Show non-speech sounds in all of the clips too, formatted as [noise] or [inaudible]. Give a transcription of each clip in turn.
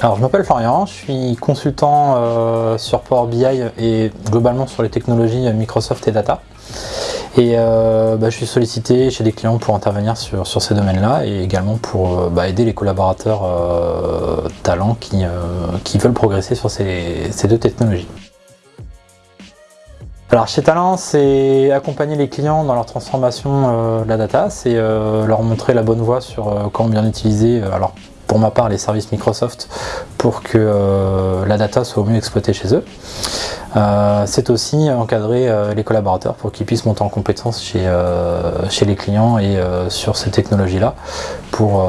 Alors je m'appelle Florian, je suis consultant euh, sur Power BI et globalement sur les technologies Microsoft et Data. Et euh, bah, je suis sollicité chez des clients pour intervenir sur, ces domaines-là et également pour euh, bah, aider les collaborateurs talents qui, veulent progresser sur ces, deux technologies. Alors chez Talent, c'est accompagner les clients dans leur transformation de la data, c'est leur montrer la bonne voie sur comment bien utiliser, alors pour ma part les services Microsoft pour que euh, la data soit au mieux exploitée chez eux. Euh, c'est aussi encadrer euh, les collaborateurs pour qu'ils puissent monter en compétence chez, chez les clients et sur ces technologies-là pour,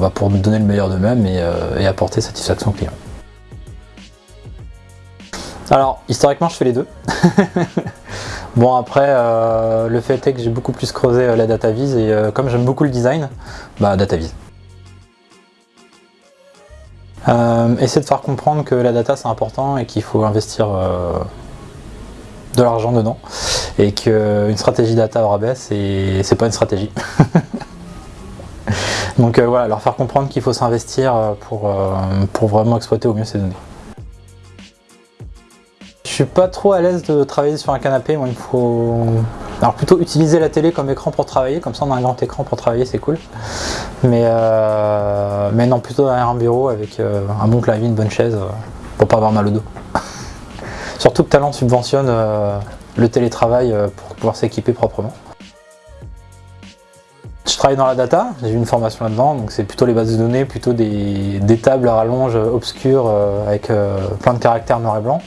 bah, pour donner le meilleur d'eux-mêmes et, apporter satisfaction aux clients. Alors, historiquement, je fais les deux. [laughs] bon, après, le fait est que j'ai beaucoup plus creusé la data vise et comme j'aime beaucoup le design, bah data vise. Euh, essayer de faire comprendre que la data c'est important et qu'il faut investir euh, de l'argent dedans et qu'une stratégie data au rabais c'est pas une stratégie. [laughs] Donc euh, voilà, leur faire comprendre qu'il faut s'investir pour, pour vraiment exploiter au mieux ces données. Je suis pas trop à l'aise de travailler sur un canapé, moi il faut alors plutôt utiliser la télé comme écran pour travailler, comme ça on a un grand écran pour travailler, c'est cool. Mais, euh, mais non, plutôt derrière un bureau avec euh, un bon clavier, une bonne chaise, euh, pour pas avoir mal au dos. [laughs] Surtout que Talent subventionne le télétravail pour pouvoir s'équiper proprement. Je travaille dans la data, j'ai eu une formation là-dedans, donc c'est plutôt les bases de données, plutôt des, tables à rallonge obscures avec plein de caractères noir et blanc.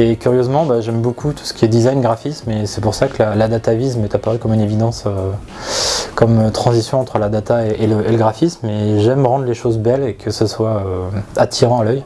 Et curieusement, bah, j'aime beaucoup tout ce qui est design, graphisme, et c'est pour ça que la, data vise m'est apparue comme une évidence, euh, comme transition entre la data et, le, graphisme, et j'aime rendre les choses belles et que ce soit euh, attirant à l'œil.